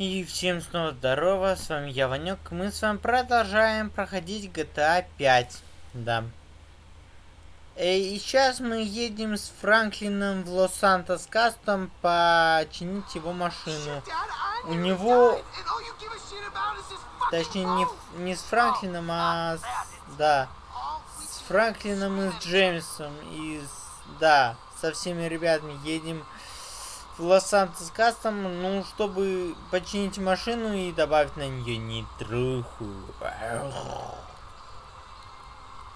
И всем снова здорово, с вами я, Ванек. Мы с вами продолжаем проходить GTA 5. Да. Э, и сейчас мы едем с Франклином в Лос-Сантос Кастом починить его машину. У него... Точнее, не, не с Франклином, а с... Да. С Франклином и с Джеймсом. И с... Да, со всеми ребятами едем Лос-Сантос Кастом, ну, чтобы починить машину и добавить на нее нитруху.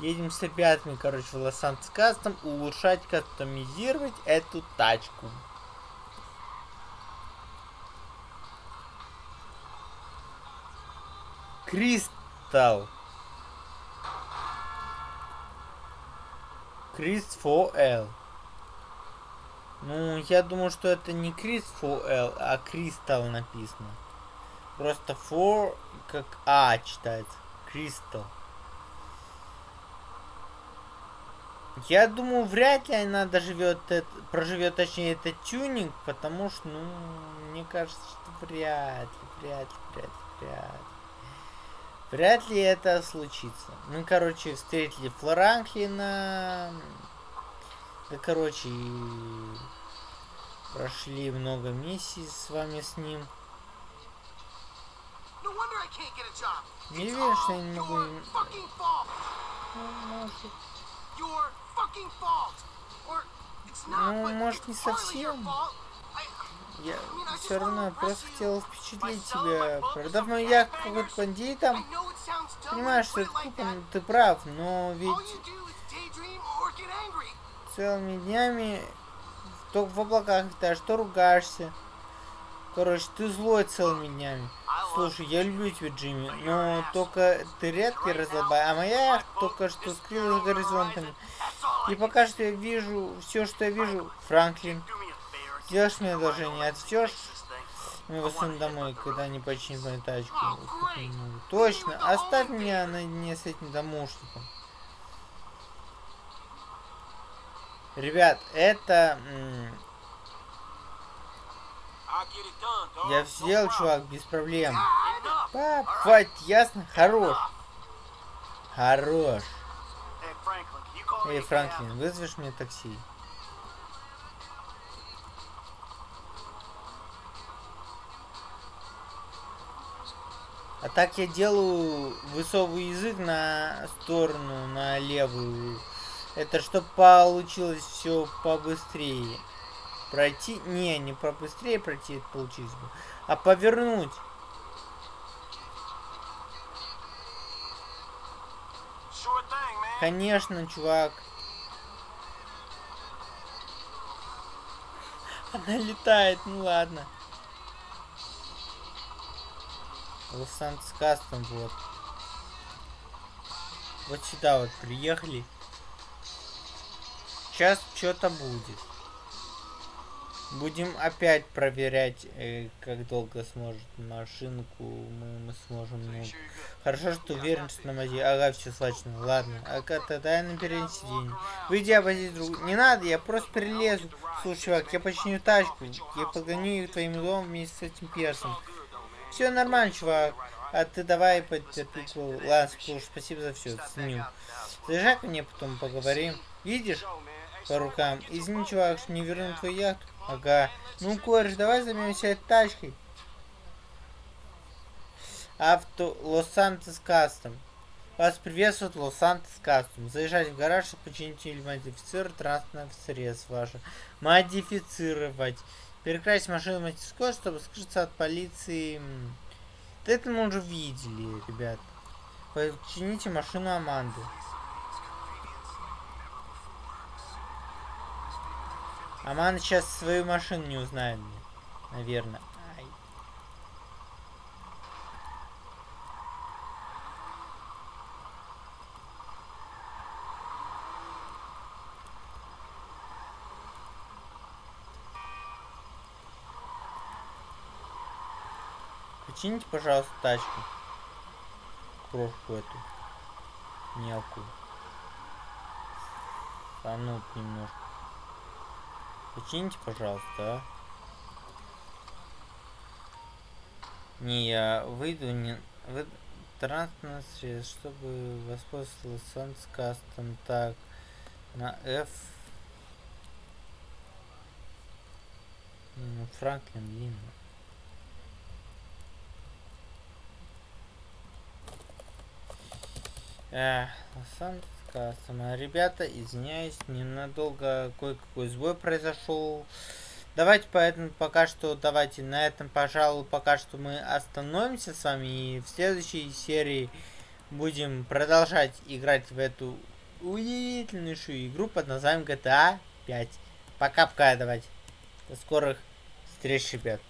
Едем с ребятами, короче, в Лос-Сантос Кастом улучшать, кастомизировать эту тачку. Кристалл. Крист 4L. Ну, я думаю, что это не Крис L, а Кристалл написано. Просто for как А читается. Кристалл. Я думаю, вряд ли она доживет, проживет, точнее, это тюнинг, потому что, ну, мне кажется, что вряд ли, вряд ли, вряд ли, вряд ли. Вряд ли это случится. Мы, короче, встретили Флоранклина. Да, короче, прошли много миссий с вами с ним. Не верю, что я не могу... Ну, может... Ну, не совсем. Я все равно просто хотел впечатлить тебя. Продав мою яхту какой-то бандитам, понимаешь, что это тупо, ты прав, но ведь целыми днями то в облаках летаешь, то ругаешься. Короче, ты злой целыми днями. Слушай, я люблю тебя, Джимми, но только ты редкий разлобай, а моя только что скрылась горизонтами. И пока что я вижу все, что я вижу, Франклин. Сделаешь мне одолжение, отвезешь моего сына домой, когда не починит мою тачку. Точно, оставь меня наедине с этим домушником. Ребят, это... Я сделал, чувак, без проблем. Хватит, ясно? Хорош. Хорош. Эй, Франклин, вызовешь мне такси? А так я делаю высовываю язык на сторону, на левую. Это чтобы получилось все побыстрее. Пройти... Не, не побыстрее пройти это получилось бы. А повернуть. Конечно, чувак. Она летает, ну ладно. Лос-Сантос Кастом, вот. Вот сюда вот приехали. Сейчас что-то будет. Будем опять проверять, э, как долго сможет машинку мы, мы сможем. Ну, хорошо, что уверен, что на мази. Ага, все слачно. Ладно. А тогда я на переднее сиденье. Выйди, обойди друг. Не надо, я просто перелезу. Слушай, чувак, я починю тачку. Я погоню твоим домом вместе с этим персом. Все нормально, чувак. А ты давай потерпику. Ладно, спасибо за все. Ценю. Заезжай ко мне, потом поговорим. Видишь? По рукам. Извини, чувак, что не вернул твою яхту. Ага. Ну, кореш, давай займемся этой тачкой. Авто Лос-Сантос Кастом. Вас приветствует Лос-Сантос Кастом. Заезжать в гараж, чтобы починить или модифицировать транспортное средство ваше. Модифицировать. Перекрасить машину в мастерской, чтобы скрыться от полиции. Это мы уже видели, ребят. Почините машину Аманды. Аман сейчас свою машину не узнает, наверное. Ай. Почините, пожалуйста, тачку. Крошку эту. Мелкую. Санут немножко. Почините, пожалуйста, а. Не, я выйду не... Вы... Средство, чтобы воспользоваться санскастом. Так, на F. Ну, Франклин длинный. Эх, санскастом. Ребята, извиняюсь, ненадолго кое-какой сбой произошел. Давайте поэтому пока что, давайте на этом, пожалуй, пока что мы остановимся с вами. И в следующей серии будем продолжать играть в эту удивительнейшую игру под названием GTA 5. Пока-пока, давайте. До скорых встреч, ребят.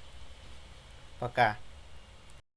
Пока.